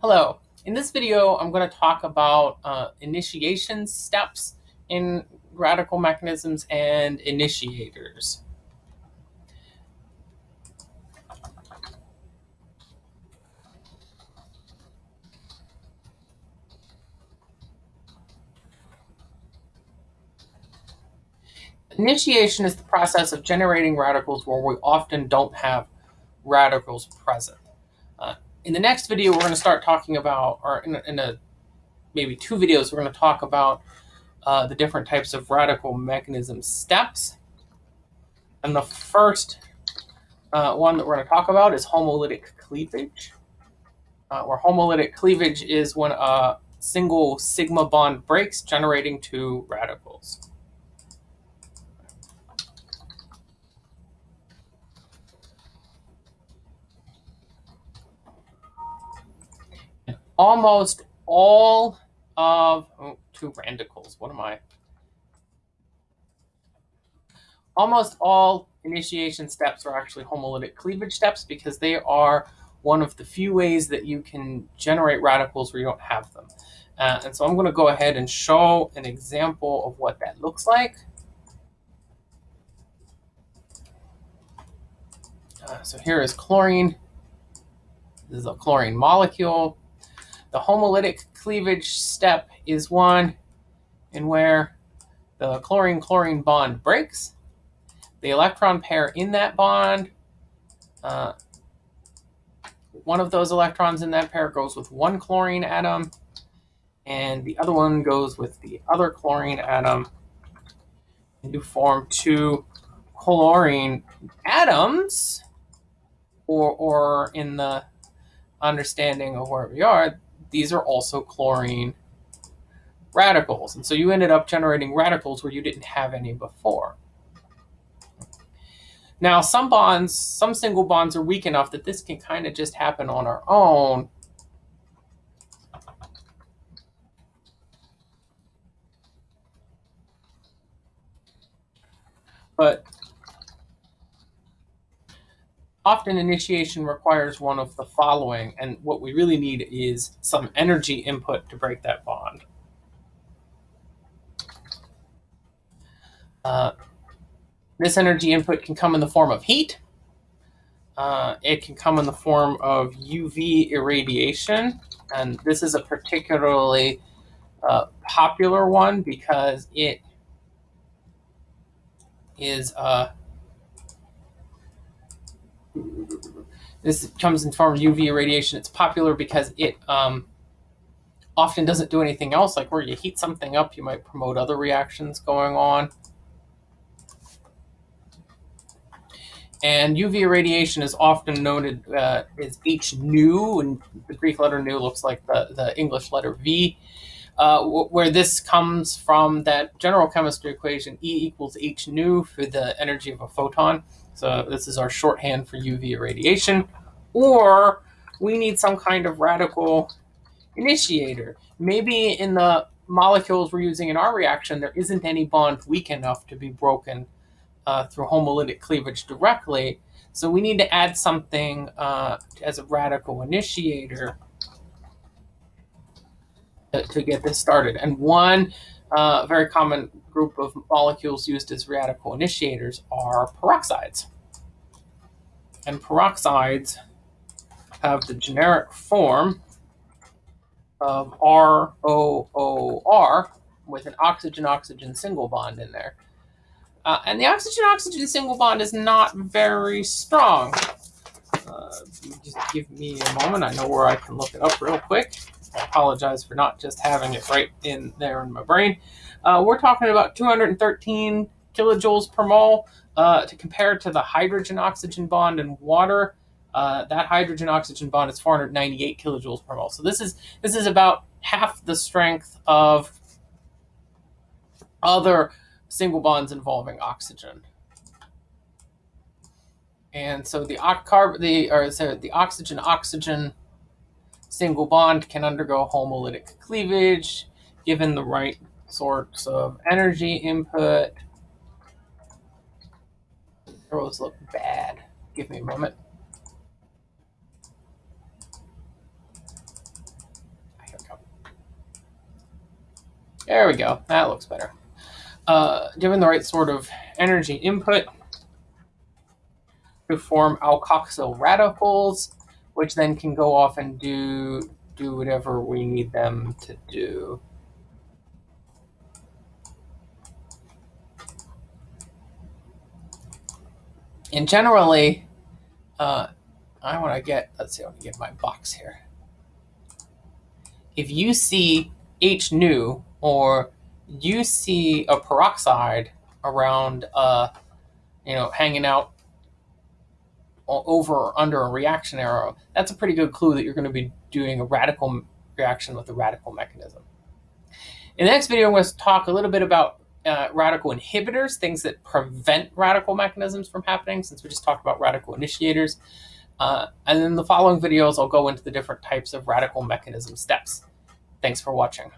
Hello. In this video, I'm going to talk about uh, initiation steps in radical mechanisms and initiators. Initiation is the process of generating radicals where we often don't have radicals present. In the next video, we're going to start talking about, or in a, in a maybe two videos, we're going to talk about uh, the different types of radical mechanism steps. And the first uh, one that we're going to talk about is homolytic cleavage, uh, where homolytic cleavage is when a single sigma bond breaks, generating two radicals. Almost all of oh, two radicals. What am I? Almost all initiation steps are actually homolytic cleavage steps because they are one of the few ways that you can generate radicals where you don't have them. Uh, and so I'm going to go ahead and show an example of what that looks like. Uh, so here is chlorine. This is a chlorine molecule. The homolytic cleavage step is one in where the chlorine-chlorine bond breaks. The electron pair in that bond, uh, one of those electrons in that pair goes with one chlorine atom, and the other one goes with the other chlorine atom. And you form two chlorine atoms, or, or in the understanding of where we are, these are also chlorine radicals. And so you ended up generating radicals where you didn't have any before. Now, some bonds, some single bonds are weak enough that this can kind of just happen on our own. But often initiation requires one of the following, and what we really need is some energy input to break that bond. Uh, this energy input can come in the form of heat. Uh, it can come in the form of UV irradiation, and this is a particularly uh, popular one because it is uh, this comes in form of UV irradiation. It's popular because it um, often doesn't do anything else. Like where you heat something up, you might promote other reactions going on. And UV irradiation is often noted uh, as H nu, and the Greek letter nu looks like the, the English letter V, uh, where this comes from that general chemistry equation, E equals H nu for the energy of a photon. So this is our shorthand for UV irradiation. Or we need some kind of radical initiator. Maybe in the molecules we're using in our reaction, there isn't any bond weak enough to be broken uh, through homolytic cleavage directly. So we need to add something uh, as a radical initiator to, get this started. And one uh, very common group of molecules used as radical initiators are peroxides. And peroxides have the generic form of ROOR with an oxygen-oxygen single bond in there. Uh, and the oxygen-oxygen single bond is not very strong. Uh, just give me a moment. I know where I can look it up real quick. I apologize for not just having it right in there in my brain. Uh, we're talking about 213 kilojoules per mole uh, to compare to the hydrogen-oxygen bond in water. Uh, that hydrogen-oxygen bond is 498 kilojoules per mole. So this is this is about half the strength of other single bonds involving oxygen. And so the the or so the oxygen oxygen single bond can undergo homolytic cleavage given the right sorts of energy input. Arrows look bad. Give me a moment. Here we go. There we go. That looks better. Uh, given the right sort of energy input to form alkoxyl radicals, which then can go off and do do whatever we need them to do. And generally, uh, I want to get, let's see, I want to get my box here. If you see H nu or you see a peroxide around, uh, you know, hanging out over or under a reaction arrow, that's a pretty good clue that you're going to be doing a radical reaction with a radical mechanism. In the next video, I'm going to talk a little bit about uh, radical inhibitors, things that prevent radical mechanisms from happening, since we just talked about radical initiators. Uh, and in the following videos, I'll go into the different types of radical mechanism steps. Thanks for watching.